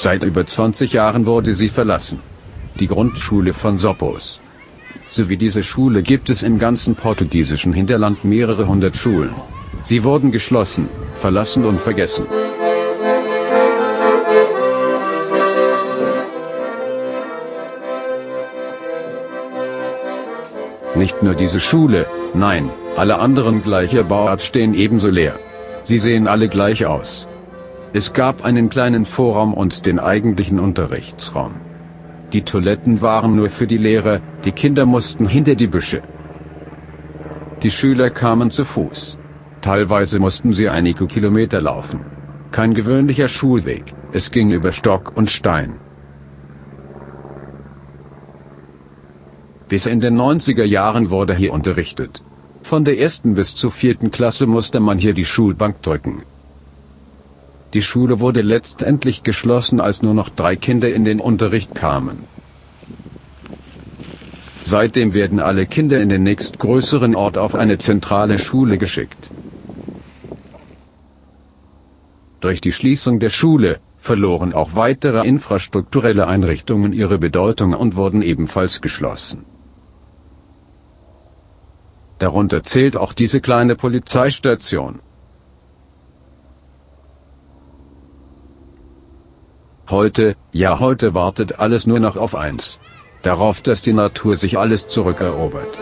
Seit über 20 Jahren wurde sie verlassen. Die Grundschule von Soppos. So wie diese Schule gibt es im ganzen portugiesischen Hinterland mehrere hundert Schulen. Sie wurden geschlossen, verlassen und vergessen. Nicht nur diese Schule, nein, alle anderen gleicher Bauart stehen ebenso leer. Sie sehen alle gleich aus. Es gab einen kleinen Vorraum und den eigentlichen Unterrichtsraum. Die Toiletten waren nur für die Lehrer, die Kinder mussten hinter die Büsche. Die Schüler kamen zu Fuß. Teilweise mussten sie einige Kilometer laufen. Kein gewöhnlicher Schulweg, es ging über Stock und Stein. Bis in den 90er Jahren wurde hier unterrichtet. Von der ersten bis zur vierten Klasse musste man hier die Schulbank drücken. Die Schule wurde letztendlich geschlossen, als nur noch drei Kinder in den Unterricht kamen. Seitdem werden alle Kinder in den nächstgrößeren Ort auf eine zentrale Schule geschickt. Durch die Schließung der Schule verloren auch weitere infrastrukturelle Einrichtungen ihre Bedeutung und wurden ebenfalls geschlossen. Darunter zählt auch diese kleine Polizeistation. Heute, ja heute wartet alles nur noch auf eins. Darauf, dass die Natur sich alles zurückerobert.